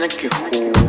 Nicky you.